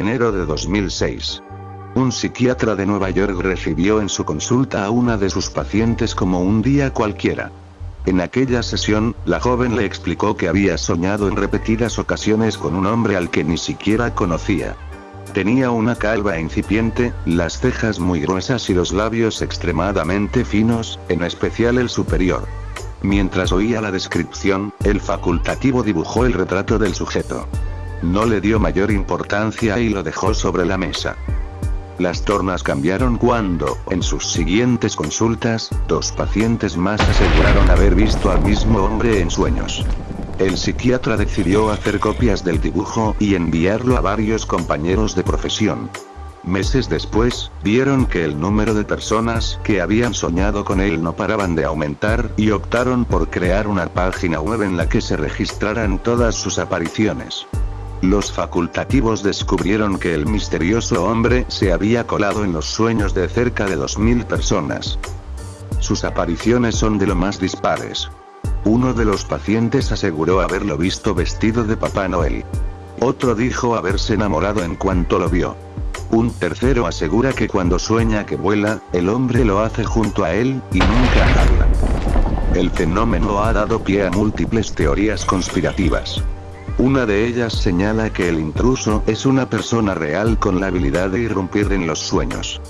enero de 2006. Un psiquiatra de Nueva York recibió en su consulta a una de sus pacientes como un día cualquiera. En aquella sesión, la joven le explicó que había soñado en repetidas ocasiones con un hombre al que ni siquiera conocía. Tenía una calva incipiente, las cejas muy gruesas y los labios extremadamente finos, en especial el superior. Mientras oía la descripción, el facultativo dibujó el retrato del sujeto. No le dio mayor importancia y lo dejó sobre la mesa. Las tornas cambiaron cuando, en sus siguientes consultas, dos pacientes más aseguraron haber visto al mismo hombre en sueños. El psiquiatra decidió hacer copias del dibujo y enviarlo a varios compañeros de profesión. Meses después, vieron que el número de personas que habían soñado con él no paraban de aumentar y optaron por crear una página web en la que se registraran todas sus apariciones. Los facultativos descubrieron que el misterioso hombre se había colado en los sueños de cerca de 2.000 personas. Sus apariciones son de lo más dispares. Uno de los pacientes aseguró haberlo visto vestido de Papá Noel. Otro dijo haberse enamorado en cuanto lo vio. Un tercero asegura que cuando sueña que vuela, el hombre lo hace junto a él, y nunca habla. El fenómeno ha dado pie a múltiples teorías conspirativas. Una de ellas señala que el intruso es una persona real con la habilidad de irrumpir en los sueños.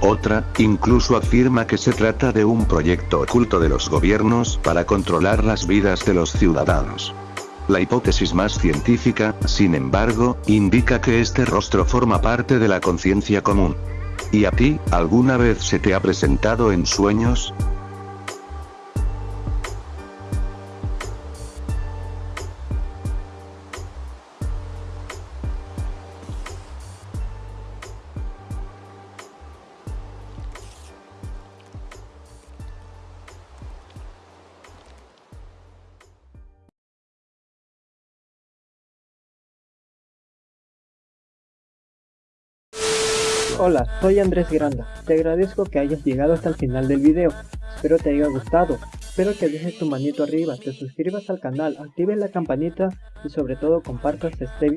Otra, incluso afirma que se trata de un proyecto oculto de los gobiernos para controlar las vidas de los ciudadanos. La hipótesis más científica, sin embargo, indica que este rostro forma parte de la conciencia común. ¿Y a ti, alguna vez se te ha presentado en sueños? Hola, soy Andrés Granda. Te agradezco que hayas llegado hasta el final del video. Espero te haya gustado. Espero que dejes tu manito arriba, te suscribas al canal, actives la campanita y sobre todo compartas este video.